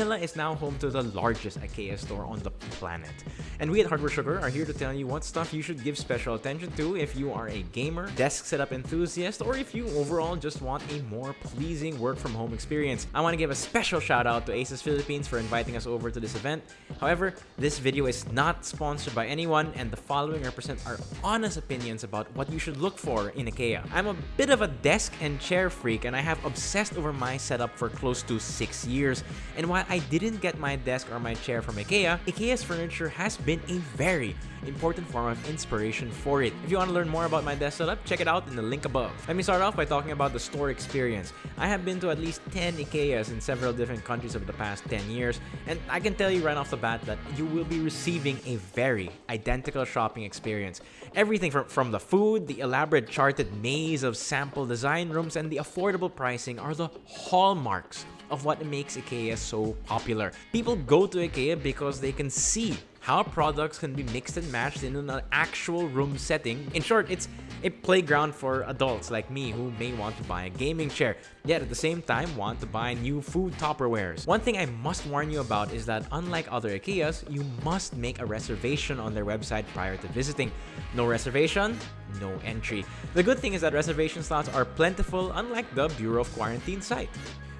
Manila is now home to the largest IKEA store on the planet. And we at Hardware Sugar are here to tell you what stuff you should give special attention to if you are a gamer, desk setup enthusiast, or if you overall just want a more pleasing work from home experience. I want to give a special shout out to Asus Philippines for inviting us over to this event. However, this video is not sponsored by anyone and the following represent our honest opinions about what you should look for in IKEA. I'm a bit of a desk and chair freak and I have obsessed over my setup for close to 6 years. And while I didn't get my desk or my chair from IKEA, IKEA's furniture has been a very important form of inspiration for it. If you want to learn more about my desk setup, check it out in the link above. Let me start off by talking about the store experience. I have been to at least 10 IKEAs in several different countries over the past 10 years, and I can tell you right off the bat that you will be receiving a very identical shopping experience. Everything from, from the food, the elaborate charted maze of sample design rooms, and the affordable pricing are the hallmarks of what makes IKEA so popular. People go to IKEA because they can see how products can be mixed and matched in an actual room setting. In short, it's a playground for adults like me who may want to buy a gaming chair, yet at the same time want to buy new food Tupperwares. One thing I must warn you about is that unlike other IKEAs, you must make a reservation on their website prior to visiting. No reservation, no entry. The good thing is that reservation slots are plentiful unlike the Bureau of Quarantine site.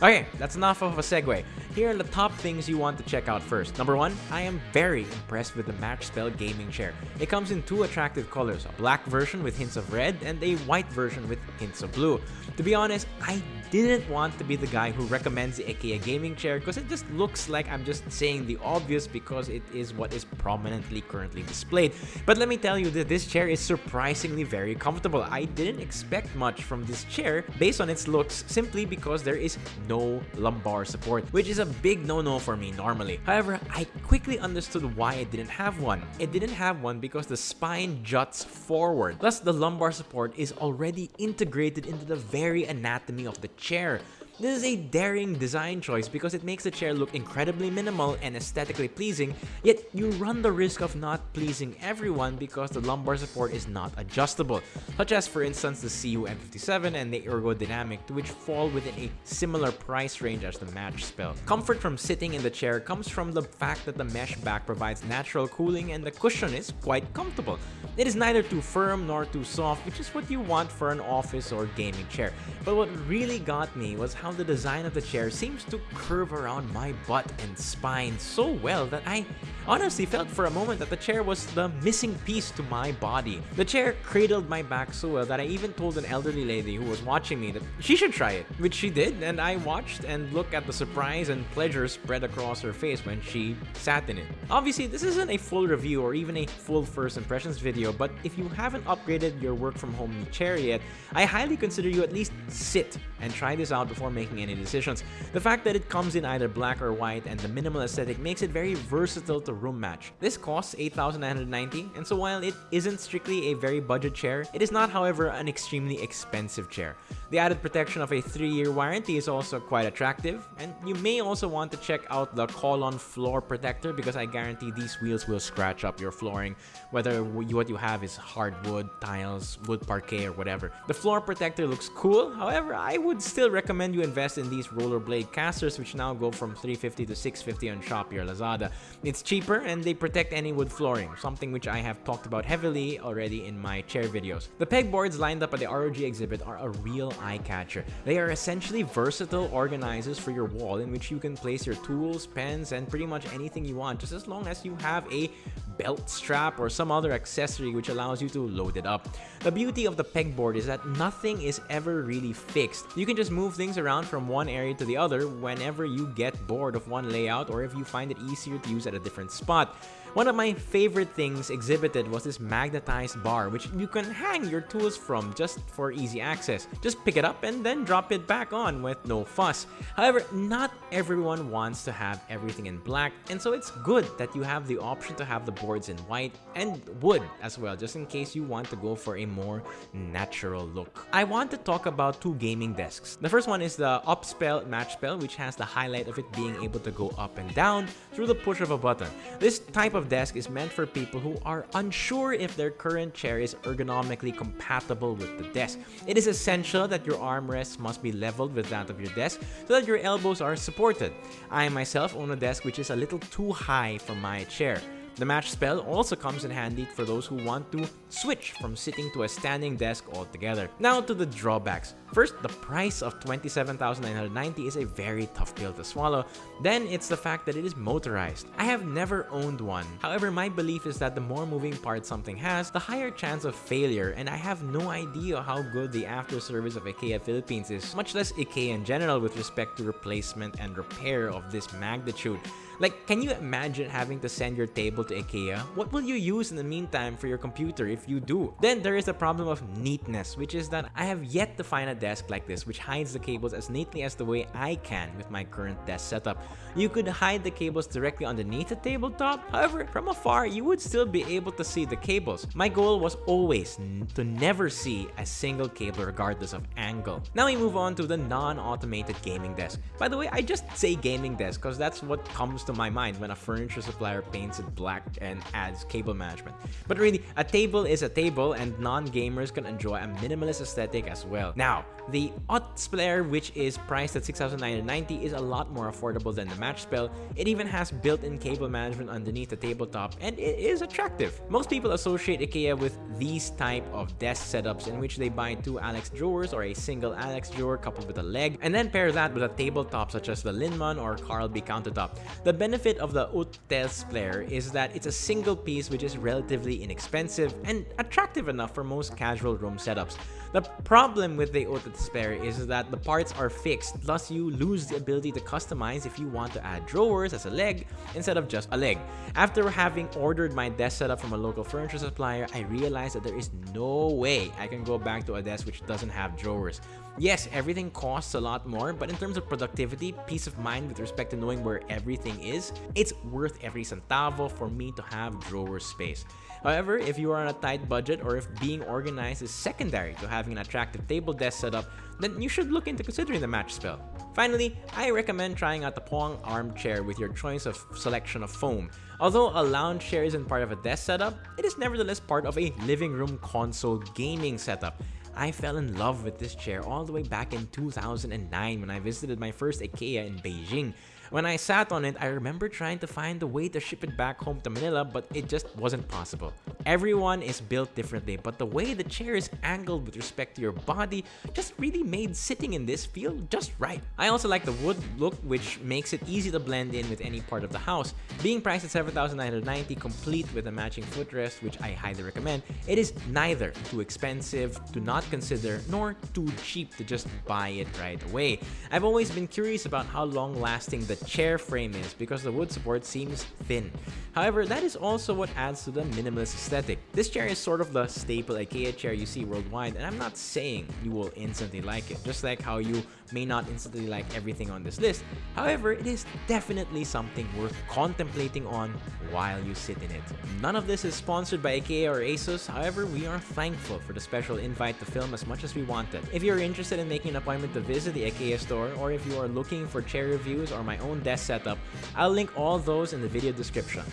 Okay, that's enough of a segue. Here are the top things you want to check out first. Number one, I am very impressed with the Matchspel gaming chair. It comes in two attractive colors, a black version with hints of red and a white version with hints of blue. To be honest, I didn't want to be the guy who recommends the IKEA gaming chair because it just looks like I'm just saying the obvious because it is what is prominently currently displayed. But let me tell you that this chair is surprisingly very comfortable. I didn't expect much from this chair based on its looks simply because there is no lumbar support, which is a big no-no for me normally. However, I quickly understood why it didn't have one. It didn't have one because the spine juts forward. Thus, the lumbar support is already integrated into the very anatomy of the chair. This is a daring design choice because it makes the chair look incredibly minimal and aesthetically pleasing, yet you run the risk of not pleasing everyone because the lumbar support is not adjustable, such as for instance the Zhiyun M57 and the Ergodynamic which fall within a similar price range as the Matchspel. Comfort from sitting in the chair comes from the fact that the mesh back provides natural cooling and the cushion is quite comfortable. It is neither too firm nor too soft, which is what you want for an office or gaming chair. But what really got me was how the design of the chair seems to curve around my butt and spine so well that I honestly felt for a moment that the chair was the missing piece to my body. The chair cradled my back so well that I even told an elderly lady who was watching me that she should try it, which she did, and I watched and looked at the surprise and pleasure spread across her face when she sat in it. Obviously, this isn't a full review or even a full first impressions video, but if you haven't upgraded your work from home chair yet, I highly consider you at least sit and try this out before making any decisions. The fact that it comes in either black or white and the minimal aesthetic makes it very versatile to room match. This costs 8,990 and so while it isn't strictly a very budget chair, it is not however an extremely expensive chair. The added protection of a 3-year warranty is also quite attractive and you may also want to check out the Kolon floor protector because I guarantee these wheels will scratch up your flooring whether what you have is hardwood, tiles, wood parquet or whatever. The floor protector looks cool, however I would still recommend you invest in these rollerblade casters which now go from 350 to 650 on Shopee or Lazada. It's cheaper and they protect any wood flooring, something which I have talked about heavily already in my chair videos. The pegboards lined up at the ROG exhibit are a real eye catcher. They are essentially versatile organizers for your wall in which you can place your tools, pens, and pretty much anything you want just as long as you have a belt strap or some other accessory which allows you to load it up. The beauty of the pegboard is that nothing is ever really fixed. You can just move things around from one area to the other whenever you get bored of one layout or if you find it easier to use at a different spot. One of my favorite things exhibited was this magnetized bar which you can hang your tools from just for easy access. Just pick it up and then drop it back on with no fuss. However, not everyone wants to have everything in black and so it's good that you have the option to have the boards in white and wood as well just in case you want to go for a more natural look. I want to talk about two gaming desks. The first one is the Uppspel Matchspel which has the highlight of it being able to go up and down through the push of a button. This type of of desk is meant for people who are unsure if their current chair is ergonomically compatible with the desk. It is essential that your armrests must be leveled with that of your desk so that your elbows are supported. I myself own a desk which is a little too high for my chair. The Matchspel also comes in handy for those who want to switch from sitting to a standing desk altogether. Now to the drawbacks. First, the price of 27,990 is a very tough pill to swallow. Then, it's the fact that it is motorized. I have never owned one. However, my belief is that the more moving parts something has, the higher chance of failure, and I have no idea how good the after service of IKEA Philippines is, much less IKEA in general with respect to replacement and repair of this magnitude. Like, can you imagine having to send your table to IKEA? What will you use in the meantime for your computer if you do? Then there is a problem of neatness, which is that I have yet to find a desk like this which hides the cables as neatly as the way I can with my current desk setup. You could hide the cables directly underneath the tabletop, however, from afar you would still be able to see the cables. My goal was always to never see a single cable regardless of angle. Now we move on to the non-automated gaming desk. By the way, I just say gaming desk because that's what comes to my mind when a furniture supplier paints it black and adds cable management. But really, a table is a table and non-gamers can enjoy a minimalist aesthetic as well. Now, the Ott Spare, which is priced at 6,990 is a lot more affordable than the Matchspel. It even has built-in cable management underneath the tabletop and it is attractive. Most people associate IKEA with these type of desk setups in which they buy two Alex drawers or a single Alex drawer coupled with a leg and then pair that with a tabletop such as the Linnmon or Karlby countertop. The benefit of the Utespelare is that it's a single piece which is relatively inexpensive and attractive enough for most casual room setups. The problem with the Spare is that the parts are fixed, thus you lose the ability to customize if you want to add drawers as a leg instead of just a leg. After having ordered my desk setup from a local furniture supplier, I realized that there is no way I can go back to a desk which doesn't have drawers. Yes, everything costs a lot more, but in terms of productivity, peace of mind with respect to knowing where everything is, it's worth every centavo for me to have drawer space. However, if you are on a tight budget or if being organized is secondary to having an attractive table desk setup, then you should look into considering the Matchspel. Finally, I recommend trying out the Poäng armchair with your choice of selection of foam. Although a lounge chair isn't part of a desk setup, it is nevertheless part of a living room console gaming setup. I fell in love with this chair all the way back in 2009 when I visited my first IKEA in Beijing. When I sat on it, I remember trying to find a way to ship it back home to Manila, but it just wasn't possible. Everyone is built differently, but the way the chair is angled with respect to your body just really made sitting in this feel just right. I also like the wood look, which makes it easy to blend in with any part of the house. Being priced at 7,990 complete with a matching footrest, which I highly recommend, it is neither too expensive to not consider nor too cheap to just buy it right away. I've always been curious about how long-lasting the chair frame is because the wood support seems thin. However, that is also what adds to the minimalist aesthetic. This chair is sort of the staple IKEA chair you see worldwide and I'm not saying you will instantly like it, just like how you may not instantly like everything on this list. However, it is definitely something worth contemplating on while you sit in it. None of this is sponsored by IKEA or ASUS, however, we are thankful for the special invite to film as much as we wanted. If you're interested in making an appointment to visit the IKEA store, or if you are looking for chair reviews or my own desk setup, I'll link all those in the video description.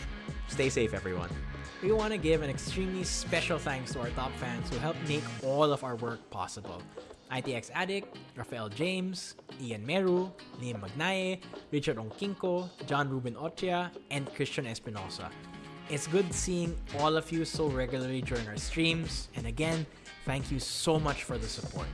Stay safe, everyone. We want to give an extremely special thanks to our top fans who helped make all of our work possible. ITX Addict, Rafael James, Ian Meru, Liam Magnaye, Richard Onkinko, John Ruben Ochia, and Christian Espinosa. It's good seeing all of you so regularly during our streams, and again, thank you so much for the support.